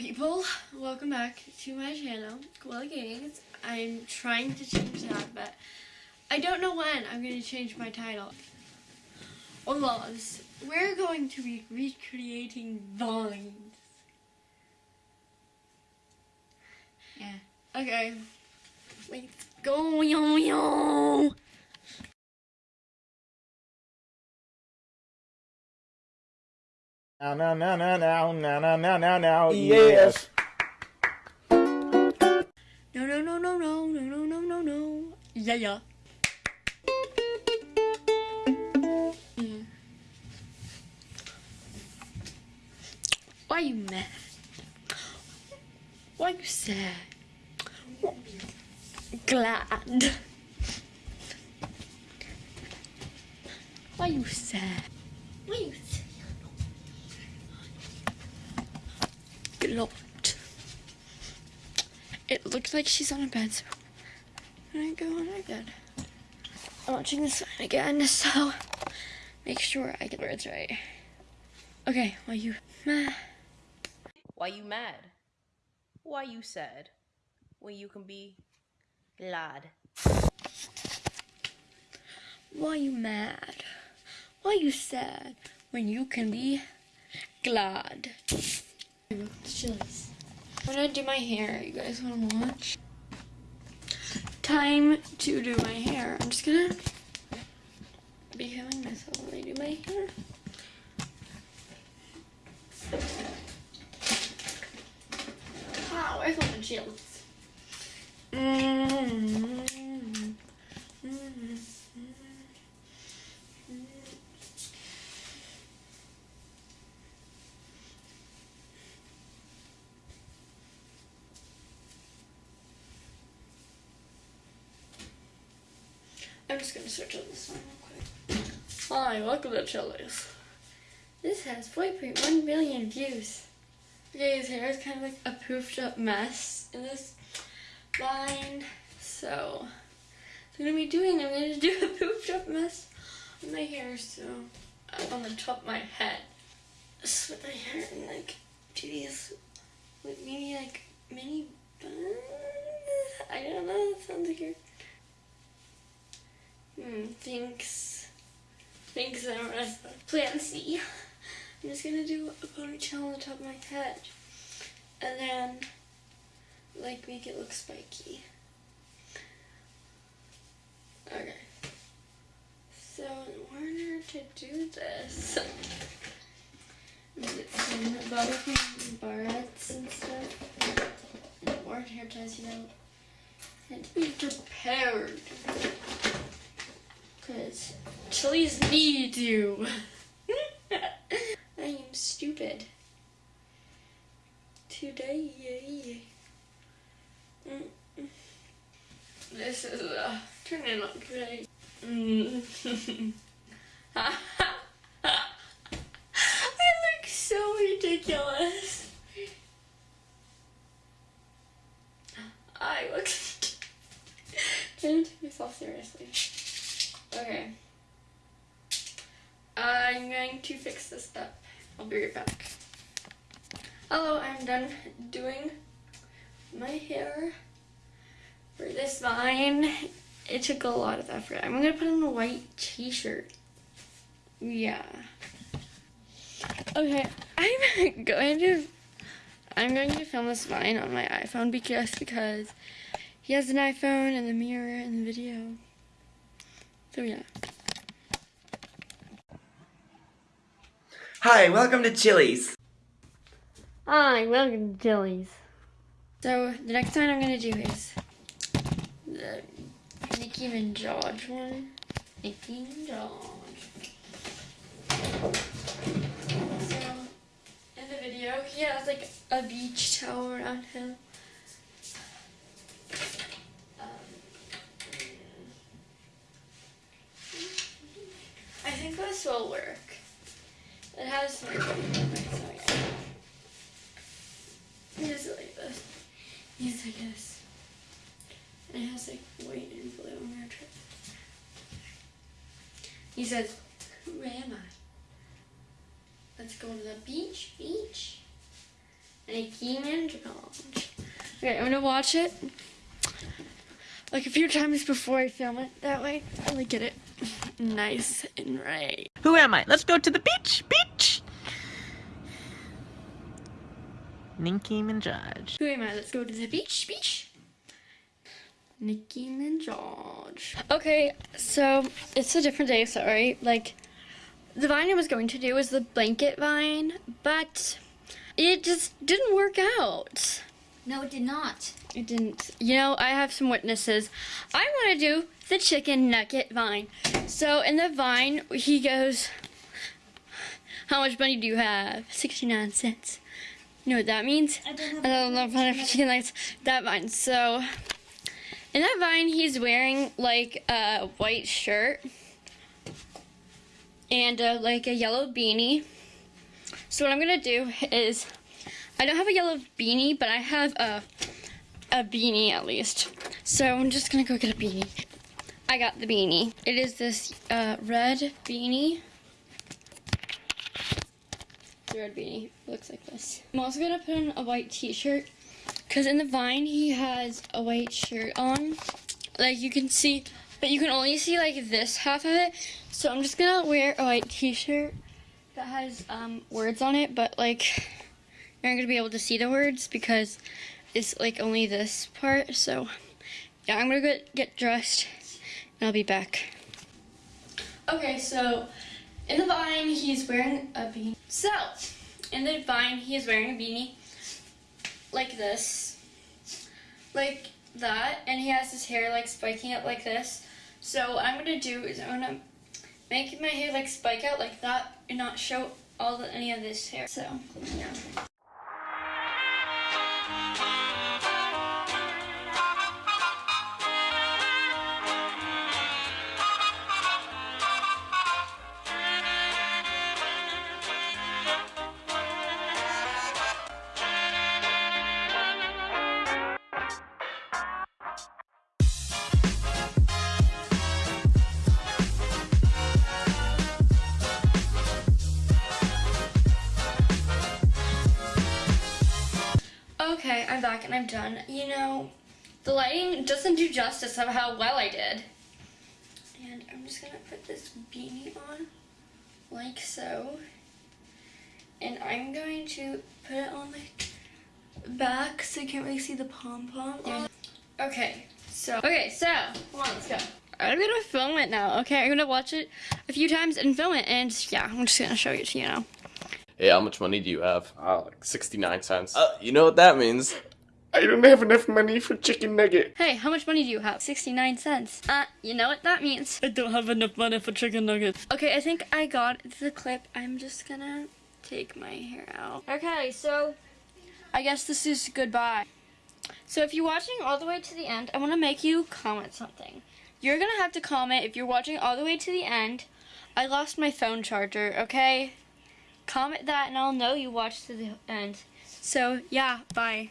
people, welcome back to my channel, Koala Games. I'm trying to change that, but I don't know when I'm going to change my title. Olas, we're going to be recreating vines. Yeah. Okay, let's go, yo yo! Now, now, now, now, now, now, now, now, now, yes. No, no, no, no, no, no, no, no, no, no. Yeah, yeah. Why you mad? Why you sad? Glad. Why you sad? Why you sad? Glot. It looks like she's on a bed, so I'm gonna go on my bed. I'm watching this one again, so make sure I get the words right. Okay, well you mad? Why you mad? Why you sad? When you can be glad. Why you mad? Why you sad when you can be glad? Chili's. I'm gonna do my hair. You guys wanna watch? Time to do my hair. I'm just gonna be having myself while I do my hair. Wow, where's all the chilies? Mm-hmm. I'm just gonna search on this one real quick. Hi, welcome to Chili's. This has 4.1 million views. Okay, his hair is kind of like a poofed up mess in this line. So, I'm gonna be doing, I'm gonna do a poofed up mess on my hair, so up on the top of my head. Split my hair and like do these, like maybe like mini buns? I don't know, that sounds weird. Hmm, thanks. Thanks, Marissa. Plan C. I'm just gonna do a ponytail on the top of my head. And then, like, make it look spiky. Okay. So, in order to do this, some bobby pin barrettes and stuff. Or hair ties, you know. And to be prepared. Because chilies need you. I am stupid. Today. Mm. This is uh, turning out great. Mm. I look so ridiculous. I look. Trying to take myself seriously. Okay. I'm going to fix this up. I'll be right back. Hello, I'm done doing my hair for this vine. It took a lot of effort. I'm gonna put on a white t-shirt. Yeah. Okay, I'm going to I'm going to film this vine on my iPhone because because he has an iPhone and the mirror and the video. So yeah. Hi, welcome to Chili's. Hi, welcome to Chili's. So the next one I'm gonna do is the Nicki Minaj one. Nicki Minaj. So in the video, he has like a beach towel around him. Um, I think this will work. This. Like this. And white and blue. He says, Who am I? Let's go to the beach, beach. Nicki Minaj. Okay, I'm gonna watch it like a few times before I film it. That way, I get it nice and right. Who am I? Let's go to the beach. Beach. Nicki Minaj. Who am I? Let's go to the beach. Beach. Nicki Minaj. Okay, so it's a different day. Sorry. Like, the vine I was going to do was the blanket vine, but it just didn't work out. No, it did not. It didn't. You know, I have some witnesses. I want to do the chicken nugget vine. So in the vine, he goes, "How much money do you have? Sixty-nine cents." You know what that means? I don't I don't know if I have chicken nuggets. That vine. So in that vine, he's wearing like a white shirt and uh, like a yellow beanie. So what I'm gonna do is, I don't have a yellow beanie, but I have a a beanie at least. So I'm just gonna go get a beanie. I got the beanie. It is this uh, red beanie. The red beanie looks like this. I'm also gonna put on a white t-shirt because in the vine he has a white shirt on. Like you can see, but you can only see like this half of it. So I'm just gonna wear a white t-shirt that has um, words on it, but like you're not gonna be able to see the words because it's like only this part. So yeah, I'm gonna get get dressed and I'll be back. Okay, so in the vine he's wearing a beanie. So in the vine he is wearing a beanie like this, like that, and he has his hair like spiking up like this. So what I'm gonna do is I'm gonna make my hair like spike out like that and not show all the, any of this hair. So yeah. I'm back and I'm done. You know, the lighting doesn't do justice of how well I did. And I'm just gonna put this beanie on like so. And I'm going to put it on my back so you can't really see the pom-pom. Okay, so, okay, so, come on, let's go. I'm gonna film it now, okay? I'm gonna watch it a few times and film it, and yeah, I'm just gonna show it to you now. Hey, how much money do you have? Uh, like 69 cents. Uh, you know what that means. I don't have enough money for chicken nugget. Hey, how much money do you have? 69 cents. Uh, you know what that means. I don't have enough money for chicken nuggets. Okay, I think I got the clip. I'm just gonna take my hair out. Okay, so I guess this is goodbye. So if you're watching all the way to the end, I want to make you comment something. You're gonna have to comment if you're watching all the way to the end. I lost my phone charger, okay? Comment that and I'll know you watched to the end. So, yeah, bye.